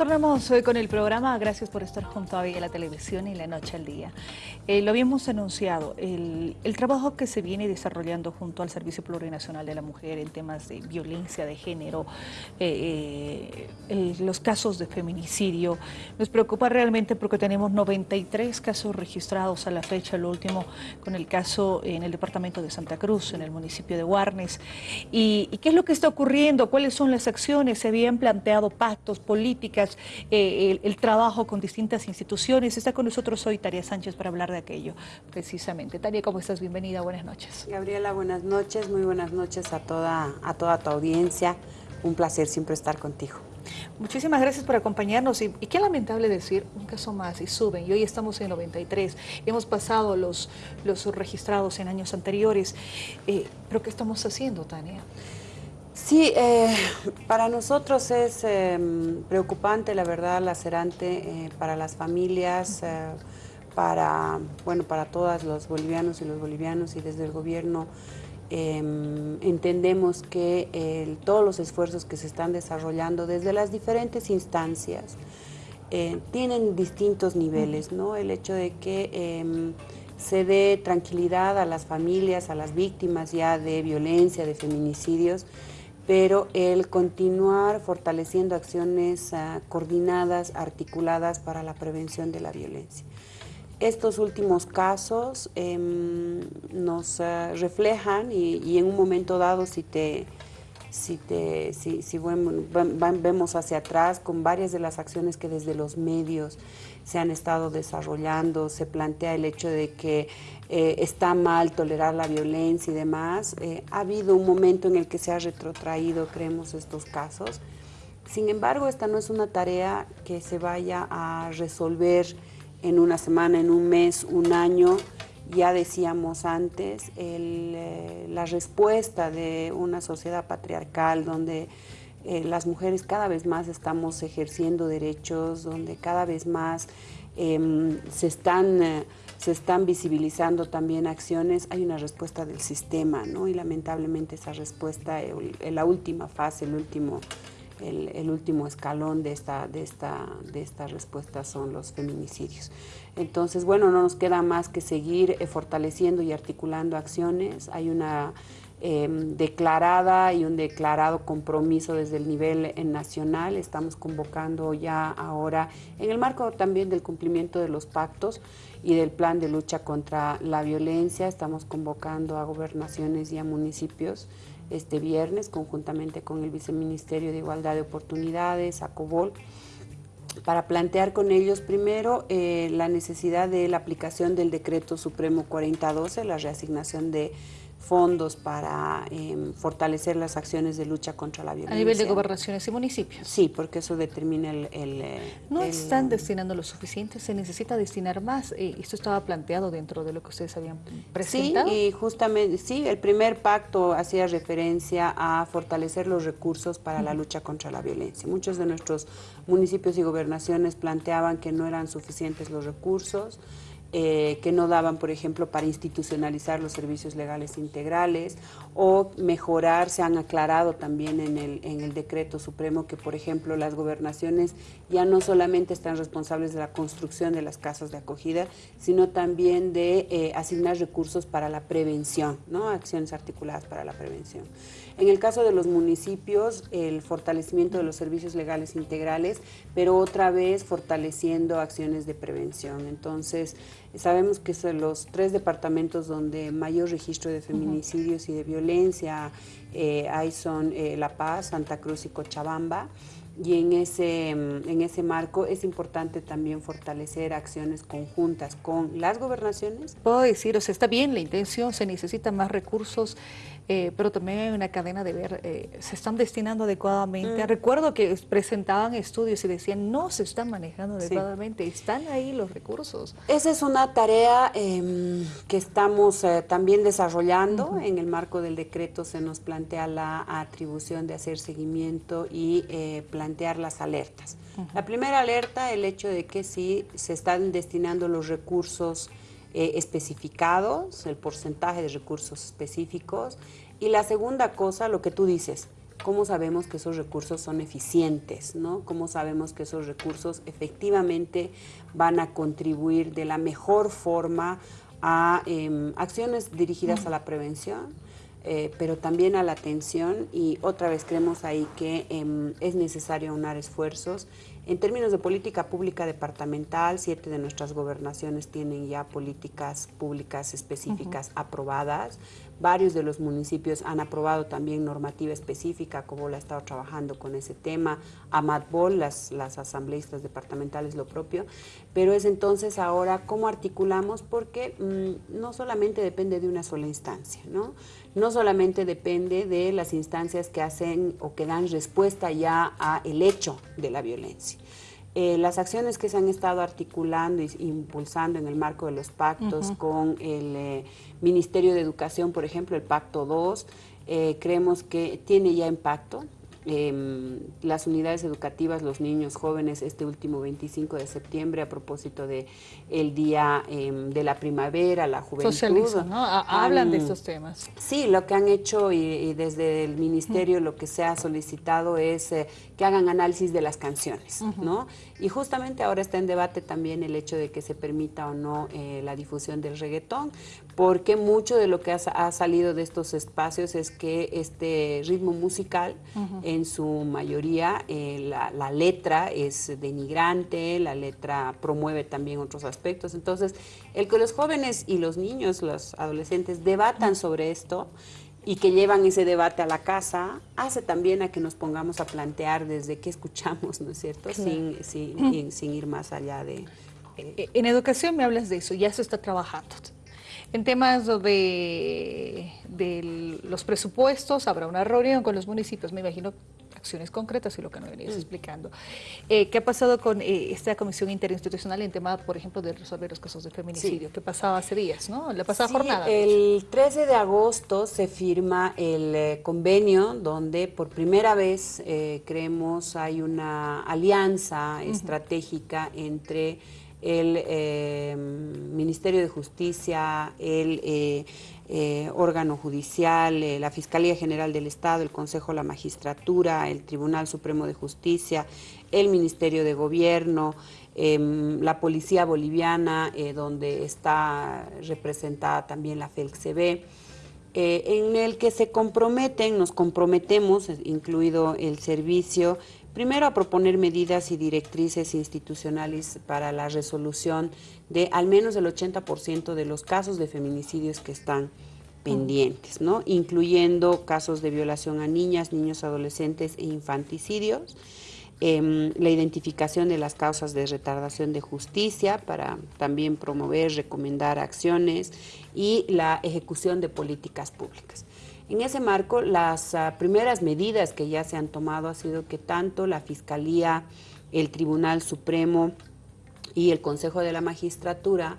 retornamos hoy con el programa. Gracias por estar junto a Vía la Televisión y La Noche al Día. Eh, lo habíamos anunciado, el, trabajo que se viene desarrollando junto al Servicio Plurinacional de la Mujer en temas de violencia de género, eh, eh, los casos de feminicidio, nos preocupa realmente porque tenemos 93 casos registrados a la fecha, el último con el caso en el departamento de Santa Cruz, en el municipio de Guarnes. ¿Y, y qué es lo que está ocurriendo? ¿Cuáles son las acciones? ¿Se habían planteado pactos Eh, el, trabajo con distintas instituciones. Está con nosotros hoy Taria Sánchez para hablar de aquello, precisamente. Taria, ¿cómo estás? Bienvenida, buenas noches. Gabriela, buenas noches, muy buenas noches a toda, a toda tu audiencia. Un placer siempre estar contigo. Muchísimas gracias por acompañarnos y, qué lamentable decir, un caso más y suben y hoy estamos en 93, hemos pasado los, los registrados en años anteriores, eh, pero ¿qué estamos haciendo, Tania? Sí, eh, para nosotros es em, preocupante, la verdad, lacerante eh, para las familias, eh, para, bueno, para todos los bolivianos y los bolivianos y desde el gobierno em, entendemos que todos los esfuerzos que se están desarrollando desde las diferentes instancias tienen distintos niveles, ¿no? El hecho de que em, se dé tranquilidad a las familias, a las víctimas ya de violencia, de feminicidios, pero el continuar fortaleciendo acciones ah, coordinadas, articuladas para la prevención de la violencia. Estos últimos casos em, nos ah, reflejan y, en un momento dado si te, si, te, si, si vemos hacia atrás con varias de las acciones que desde los medios se han estado desarrollando, se plantea el hecho de que eh, está mal tolerar la violencia y demás. Eh, ha habido un momento en el que se ha retrotraído, creemos, estos casos. Sin embargo, esta no es una tarea que se vaya a resolver en una semana, en un mes, un año. Ya decíamos antes, eh, la respuesta de una sociedad patriarcal donde eh, las mujeres cada vez más estamos ejerciendo derechos, donde cada vez más em, se, están, eh, se están visibilizando también acciones, hay una respuesta del sistema, ¿no? Y lamentablemente esa respuesta, en la última fase, el último, el, último escalón de esta, de, esta, de esta respuesta son los feminicidios. Entonces, bueno, no nos queda más que seguir eh, fortaleciendo y articulando acciones. Hay una Em, declarada y un declarado compromiso desde el nivel nacional. Estamos convocando ya ahora, en el marco también del cumplimiento de los pactos y del plan de lucha contra la violencia, estamos convocando a gobernaciones y a municipios este viernes, conjuntamente con el Viceministerio de Igualdad de Oportunidades, ACOBOL, para plantear con ellos primero eh, la necesidad de la aplicación del Decreto Supremo 4012, la reasignación de fondos para em, fortalecer las acciones de lucha contra la violencia. A nivel de gobernaciones y municipios. Sí, porque eso determina el... Eh, no están destinando lo suficiente, se necesita destinar más. Eh, esto estaba planteado dentro de lo que ustedes habían presentado. Sí, y justamente, sí, el primer pacto hacía referencia a fortalecer los recursos para la lucha contra la violencia. Muchos de nuestros municipios y gobernaciones planteaban que no eran suficientes los recursos, eh, que no daban, por ejemplo, para institucionalizar los servicios legales integrales o mejorar, se han aclarado también en el, en el decreto supremo que, por ejemplo, las gobernaciones ya no solamente están responsables de la construcción de las casas de acogida, sino también de eh, asignar recursos para la prevención, ¿no? acciones articuladas para la prevención. En el caso de los municipios, el fortalecimiento de los servicios legales integrales, pero otra vez fortaleciendo acciones de prevención. Entonces, sabemos que son los tres departamentos donde mayor registro de feminicidios y de violencia eh, hay son eh, La Paz, Santa Cruz y Cochabamba y en ese, en ese marco es importante también fortalecer acciones conjuntas con las gobernaciones. Puedo decir, o sea, está bien la intención, se necesitan más recursos, eh, pero también hay una cadena de ver, eh, se están destinando adecuadamente. Mm. Recuerdo que presentaban estudios y decían, no se están manejando adecuadamente, están ahí los recursos. Esa es una tarea em, que estamos eh, también desarrollando. En el marco del decreto se nos plantea la atribución de hacer seguimiento y plantear las alertas. La primera alerta, el hecho de que si se están destinando los recursos eh, especificados, el porcentaje de recursos específicos. Y la segunda cosa, lo que tú dices, cómo sabemos que esos recursos son eficientes, ¿no? Cómo sabemos que esos recursos efectivamente van a contribuir de la mejor forma a em, acciones dirigidas a la prevención, eh, pero también a la atención y otra vez creemos ahí que em, es necesario unar esfuerzos. En términos de política pública departamental, siete de nuestras gobernaciones tienen ya políticas públicas específicas aprobadas. Varios de los municipios han aprobado también normativa específica, como la ha estado trabajando con ese tema. AMATBOL, las, las asambleístas departamentales, lo propio. Pero es entonces ahora cómo articulamos, porque mm, no solamente depende de una sola instancia, ¿no? No solamente depende de las instancias que hacen o que dan respuesta ya a el hecho de la violencia. Eh, las acciones que se han estado articulando e impulsando en el marco de los pactos con el eh, Ministerio de Educación, por ejemplo, el Pacto 2, eh, creemos que tiene ya impacto. Em, las unidades educativas, los niños jóvenes, este último 25 de septiembre, a propósito de el Día em, de la Primavera, la Juventud. ¿no? Hablan de estos temas. Sí, lo que han hecho y, desde el Ministerio lo que se ha solicitado es eh, que hagan análisis de las canciones, ¿no? Y justamente ahora está en debate también el hecho de que se permita o no eh, la difusión del reggaetón, porque mucho de lo que ha, salido de estos espacios es que este ritmo musical, en su mayoría, eh, la, letra es denigrante, la letra promueve también otros aspectos. Entonces, el que los jóvenes y los niños, los adolescentes, debatan sobre esto y que llevan ese debate a la casa, hace también a que nos pongamos a plantear desde qué escuchamos, ¿no es cierto? Sin, sin, ir más allá de... Eh, en educación me hablas de eso, ya se está trabajando. En temas de, los presupuestos, habrá una reunión con los municipios, me imagino acciones concretas y lo que nos venías mm. explicando. Eh, ¿Qué ha pasado con eh, esta comisión interinstitucional en tema, por ejemplo, de resolver los casos de feminicidio? ¿Qué pasaba hace días, no? La pasada jornada. El 13 de agosto se firma el eh, convenio donde por primera vez creemos hay una alianza estratégica entre el eh, Ministerio de Justicia, el eh, eh, órgano judicial, la Fiscalía General del Estado, el Consejo de la Magistratura, el Tribunal Supremo de Justicia, el Ministerio de Gobierno, em, la Policía Boliviana, donde está representada también la FELCB, en el que se comprometen, nos comprometemos, incluido el servicio, Primero, a proponer medidas y directrices institucionales para la resolución de al menos el 80% de los casos de feminicidios que están pendientes, ¿no? incluyendo casos de violación a niñas, niños, adolescentes e infanticidios, em, la identificación de las causas de retardación de justicia para también promover, recomendar acciones y la ejecución de políticas públicas. En ese marco, las ah, primeras medidas que ya se han tomado ha sido que tanto la Fiscalía, el Tribunal Supremo y el Consejo de la Magistratura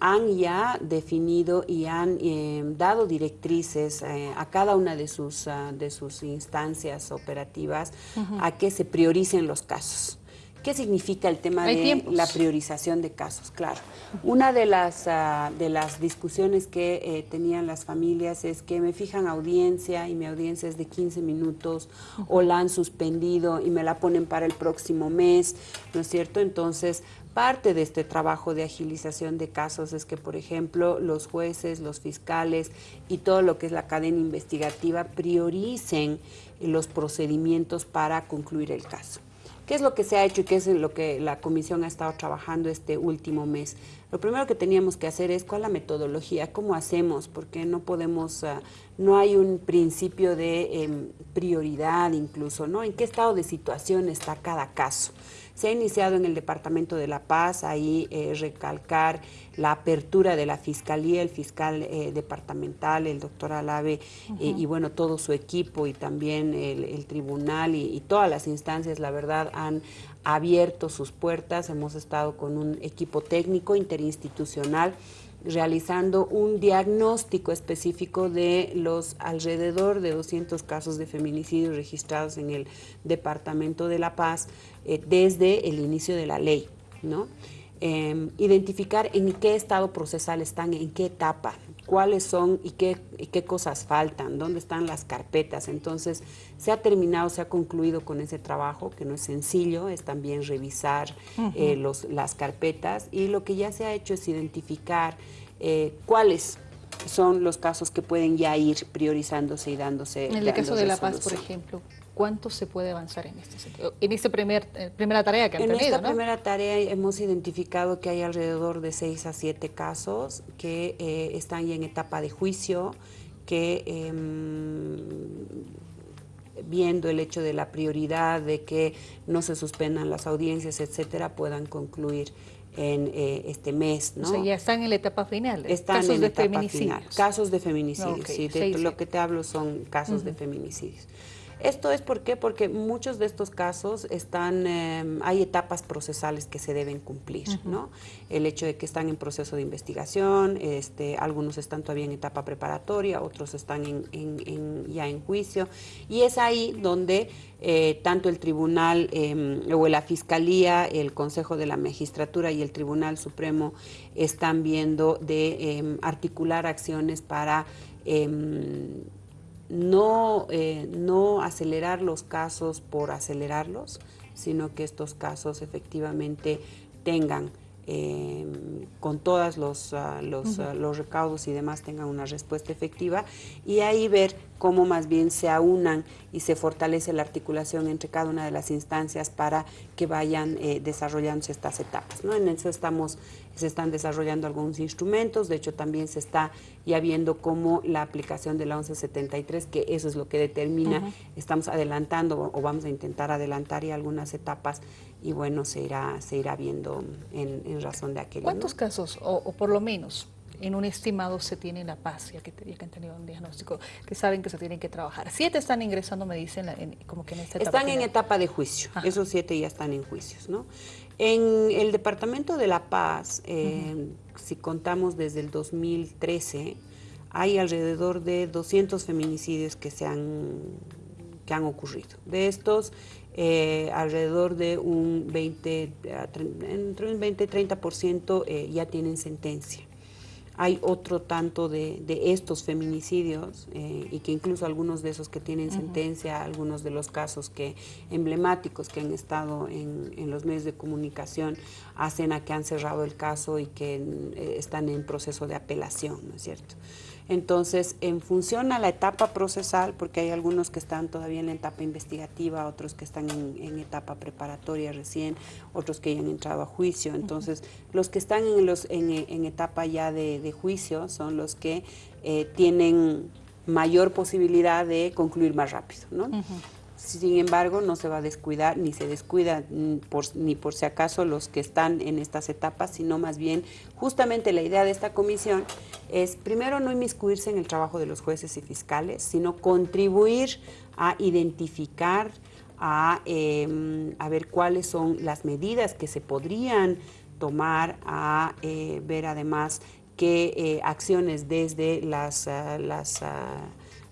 han ya definido y han eh, dado directrices eh, a cada una de sus, ah, de sus instancias operativas a que se prioricen los casos. ¿Qué significa el tema de la priorización de casos? Claro, una de las, ah, de las discusiones que eh, tenían las familias es que me fijan audiencia y mi audiencia es de 15 minutos o la han suspendido y me la ponen para el próximo mes, ¿no es cierto? Entonces, parte de este trabajo de agilización de casos es que, por ejemplo, los jueces, los fiscales y todo lo que es la cadena investigativa prioricen los procedimientos para concluir el caso. ¿Qué es lo que se ha hecho y qué es lo que la comisión ha estado trabajando este último mes? Lo primero que teníamos que hacer es cuál la metodología, cómo hacemos, porque no podemos, ah, no hay un principio de em, prioridad incluso, ¿no? ¿En qué estado de situación está cada caso? Se ha iniciado en el Departamento de La Paz, ahí eh, recalcar la apertura de la Fiscalía, el fiscal eh, departamental, el doctor Alave, eh, y bueno, todo su equipo y también el, tribunal y, y, todas las instancias, la verdad, han abierto sus puertas. Hemos estado con un equipo técnico interinstitucional realizando un diagnóstico específico de los alrededor de 200 casos de feminicidio registrados en el Departamento de La Paz eh, desde el inicio de la ley. ¿no? Em, identificar en qué estado procesal están, en qué etapa, cuáles son y qué, qué cosas faltan, dónde están las carpetas. Entonces, se ha terminado, se ha concluido con ese trabajo, que no es sencillo, es también revisar eh, los, las carpetas y lo que ya se ha hecho es identificar eh, cuáles son los casos que pueden ya ir priorizándose y dándose. En el caso de La Paz, por ejemplo, ¿cuánto se puede avanzar en este sentido? En esta primer, eh, primera tarea que han en tenido, En esta primera tarea hemos identificado que hay alrededor de 6 a 7 casos que eh, están ya en etapa de juicio, que em, viendo el hecho de la prioridad de que no se suspendan las audiencias, etcétera, puedan concluir en eh, este mes. ¿no? O sea, ya están en la etapa final. Están casos en de etapa feminicidios. Final. Casos de feminicidios, sí, de lo que te hablo son casos de feminicidios. Esto es por qué? porque muchos de estos casos están, em, hay etapas procesales que se deben cumplir, ¿no? El hecho de que están en proceso de investigación, este, algunos están todavía en etapa preparatoria, otros están en, ya en juicio, y es ahí donde eh, tanto el tribunal em, o la fiscalía, el Consejo de la Magistratura y el Tribunal Supremo están viendo de em, articular acciones para no, eh, no acelerar los casos por acelerarlos, sino que estos casos efectivamente tengan eh, con todos los, ah, los, ah, los, recaudos y demás tengan una respuesta efectiva y ahí ver cómo más bien se aunan y se fortalece la articulación entre cada una de las instancias para que vayan eh, desarrollándose estas etapas. ¿no? En eso estamos, se están desarrollando algunos instrumentos, de hecho también se está ya viendo cómo la aplicación de la 1173, que eso es lo que determina, estamos adelantando o vamos a intentar adelantar ya algunas etapas y bueno, se irá, se irá viendo en, razón de aquello. ¿Cuántos casos, o, por lo menos, en un estimado se tiene La Paz, ya que, han tenido un diagnóstico, que saben que se tienen que trabajar. Siete están ingresando, me dicen, como que en esta etapa. Están en etapa de juicio, esos siete ya están en juicios, ¿no? En el departamento de La Paz, eh, si contamos desde el 2013, hay alrededor de 200 feminicidios que se han, que han ocurrido. De estos, eh, alrededor de un 20, entre un 20 y 30% eh, ya tienen sentencia. Hay otro tanto de, estos feminicidios eh, y que incluso algunos de esos que tienen sentencia, algunos de los casos que emblemáticos que han estado en, en, los medios de comunicación hacen a que han cerrado el caso y que están en proceso de apelación, ¿no es cierto? Entonces, en función a la etapa procesal, porque hay algunos que están todavía en la etapa investigativa, otros que están en, etapa preparatoria recién, otros que ya han entrado a juicio. Entonces, los que están en, los, en, etapa ya de, juicio son los que eh, tienen mayor posibilidad de concluir más rápido, ¿no? Sin embargo, no se va a descuidar, ni se descuida ni por si acaso los que están en estas etapas, sino más bien justamente la idea de esta comisión es primero no inmiscuirse en el trabajo de los jueces y fiscales, sino contribuir a identificar, a, em, ver cuáles son las medidas que se podrían tomar, a eh, ver además qué eh, acciones desde las, ah, las ah,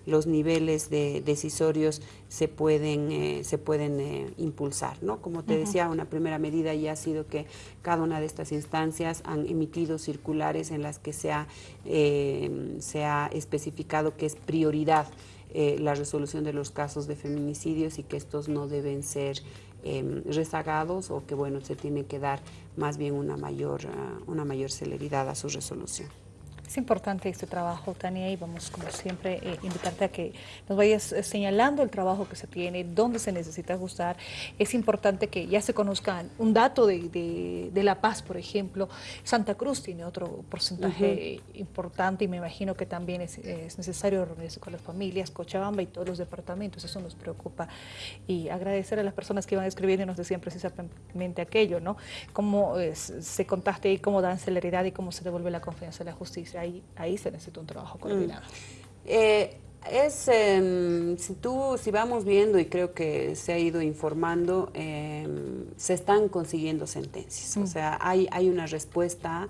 los niveles de decisorios se pueden, eh, se pueden eh, impulsar. ¿no? Como te decía, una primera medida ya ha sido que cada una de estas instancias han emitido circulares en las que se ha, eh, se ha especificado que es prioridad la resolución de los casos de feminicidios y que estos no deben ser em, rezagados o que bueno se tiene que dar más bien una mayor, ah, una mayor celeridad a su resolución. Es importante este trabajo, Tania, y vamos, como siempre, eh, invitarte a que nos vayas eh, señalando el trabajo que se tiene, dónde se necesita ajustar. Es importante que ya se conozcan un dato de, La Paz, por ejemplo. Santa Cruz tiene otro porcentaje importante y me imagino que también es, necesario reunirse con las familias, Cochabamba y todos los departamentos. Eso nos preocupa. Y agradecer a las personas que iban escribiendo y nos decían precisamente aquello, ¿no? Cómo eh, se contaste y cómo dan celeridad y cómo se devuelve la confianza en la justicia ahí, se necesita un trabajo mm. coordinado. Eh, es, em, si tú, si vamos viendo y creo que se ha ido informando, em, se están consiguiendo sentencias. O mm. sea, hay, hay una respuesta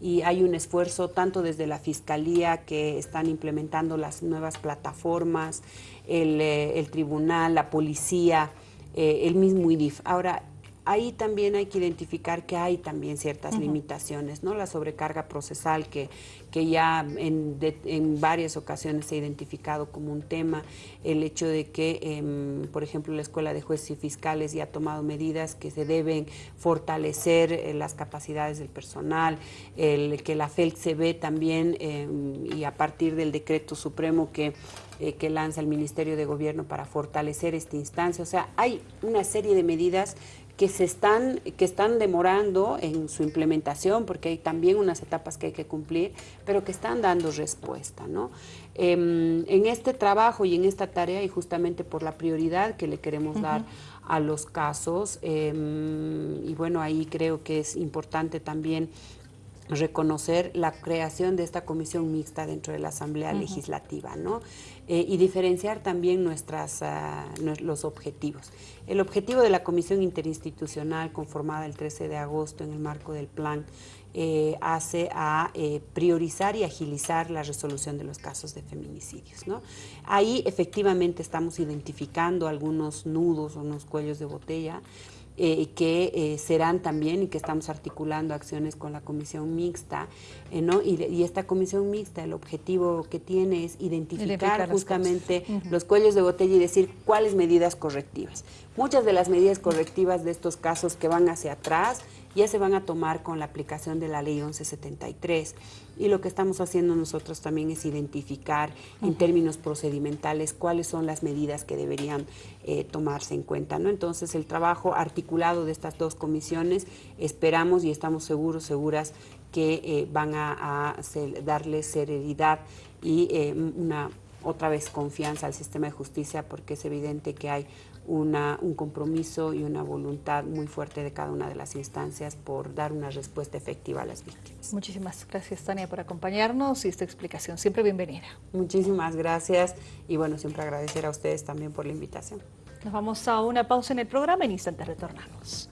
y hay un esfuerzo tanto desde la Fiscalía que están implementando las nuevas plataformas, el, eh, tribunal, la policía, eh, el mismo IDIF. Ahora, ahí también hay que identificar que hay también ciertas limitaciones, ¿no? La sobrecarga procesal que, que ya en, en, varias ocasiones se ha identificado como un tema, el hecho de que, em, por ejemplo, la Escuela de Jueces y Fiscales ya ha tomado medidas que se deben fortalecer eh, las capacidades del personal, el que la FELC se ve también em, y a partir del decreto supremo que eh, que lanza el Ministerio de Gobierno para fortalecer esta instancia. O sea, hay una serie de medidas que se están, que están demorando en su implementación, porque hay también unas etapas que hay que cumplir, pero que están dando respuesta. ¿no? Em, en este trabajo y en esta tarea, y justamente por la prioridad que le queremos dar a los casos, em, y bueno, ahí creo que es importante también reconocer la creación de esta comisión mixta dentro de la Asamblea Legislativa, ¿no? Eh, y diferenciar también nuestras, ah, los objetivos. El objetivo de la comisión interinstitucional conformada el 13 de agosto en el marco del plan eh, hace a eh, priorizar y agilizar la resolución de los casos de feminicidios. ¿no? Ahí efectivamente estamos identificando algunos nudos o unos cuellos de botella eh, que serán también y que estamos articulando acciones con la comisión mixta, ¿no? Y, esta comisión mixta, el objetivo que tiene es identificar, justamente los cuellos de botella y decir cuáles medidas correctivas. Muchas de las medidas correctivas de estos casos que van hacia atrás ya se van a tomar con la aplicación de la ley 1173. Y lo que estamos haciendo nosotros también es identificar en términos procedimentales cuáles son las medidas que deberían eh, tomarse en cuenta. ¿no? Entonces, el trabajo articulado de estas dos comisiones, esperamos y estamos seguros, seguras que eh, van a, darle serenidad y eh, una otra vez confianza al sistema de justicia porque es evidente que hay una, un compromiso y una voluntad muy fuerte de cada una de las instancias por dar una respuesta efectiva a las víctimas. Muchísimas gracias, Tania, por acompañarnos y esta explicación. Siempre bienvenida. Muchísimas gracias y bueno, siempre agradecer a ustedes también por la invitación. Nos vamos a una pausa en el programa, en instantes retornamos.